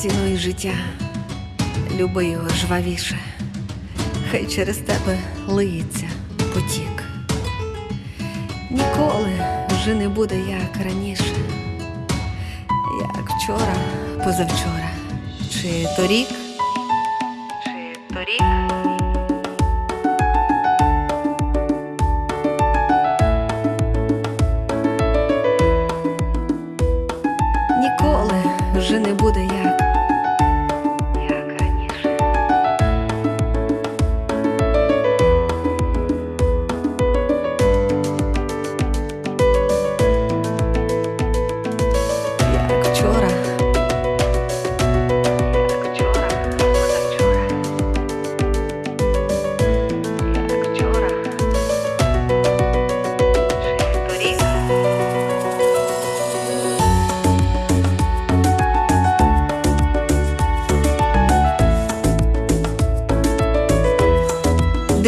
Цінуй життя, люби його жвавіше, хай через тебе лиється потік. Ніколи вже не буде як раніше, як вчора, позавчора, чи торік, чи торік. Ніколи вже не буде як,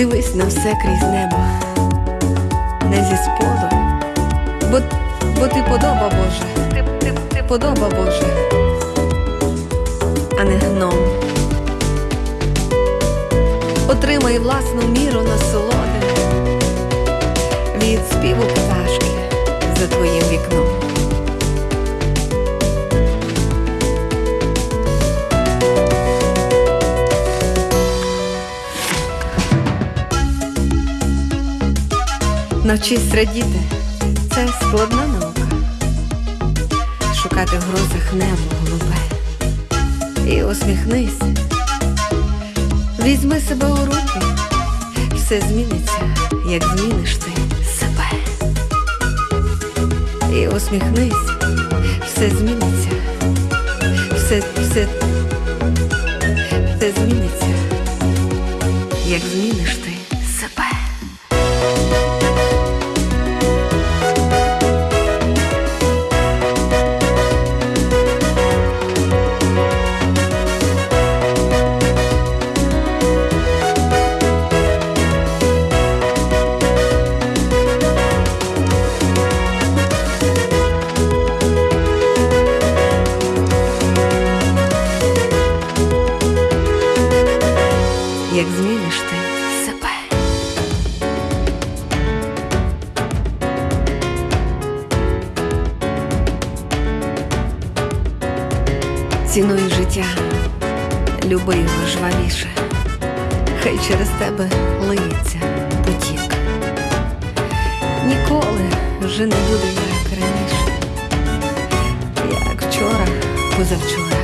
Дивись на все крізь небо, не зі споду, бо, бо ти подоба Боже, ти, ти, ти подоба Боже, а не гном. Отримай власну міру насолоди від співу пташки Навчись радіти, це складна наука. Шукати в грозах небо голубе. І усміхнись. Візьми себе у руки, все зміниться, як зміниш ти себе. І усміхнись, все зміниться, все, все, все зміниться, як зміниш ти як зміниш ти себе. Цінуй життя, люби його жвавіше, хай через тебе лиється потік. Ніколи вже не буде як раніше, як вчора, позавчора.